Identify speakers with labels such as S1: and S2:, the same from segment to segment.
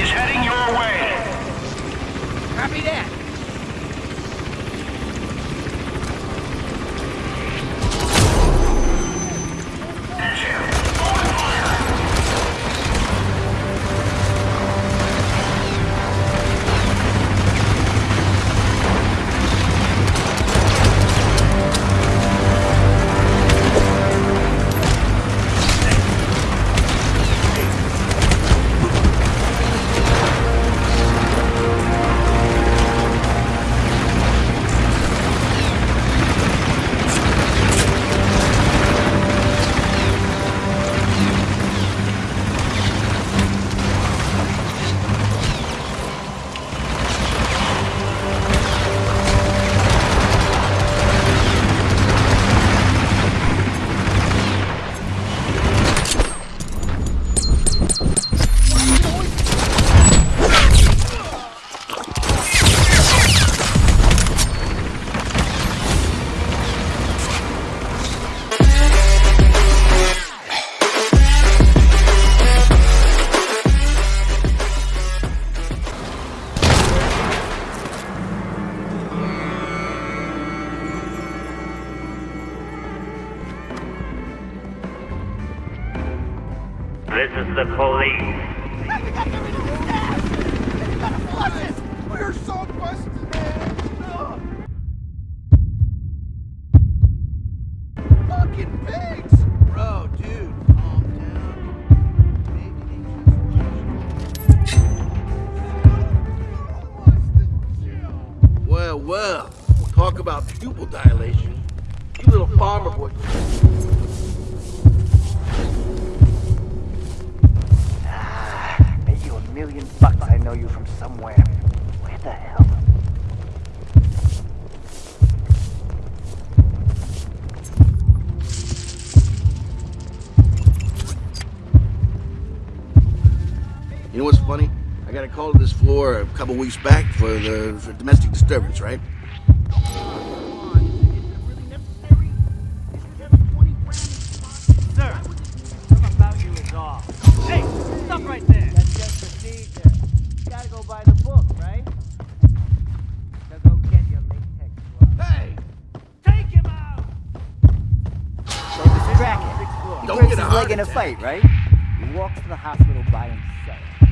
S1: is heading your way. Copy that. This is the police.
S2: We're so busted, man! Fucking pigs! Bro, dude, calm down. Maybe they just Well, well, talk about pupil dilation. You little farmer boy.
S3: I
S2: got a call to this floor a couple weeks back for the for domestic disturbance, right?
S4: Sir, something about you is off. Hey, stop right there.
S3: That's just procedure. You gotta go by the book, right? Now go get your latex.
S2: Hey!
S4: Take him out.
S3: So distract him. He
S2: Don't
S3: breaks
S2: get a
S3: his leg in a fight, right? He walks to the hospital by himself.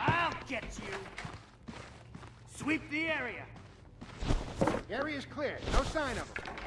S4: I'll get you. Sweep the area.
S5: Area's clear. No sign of him.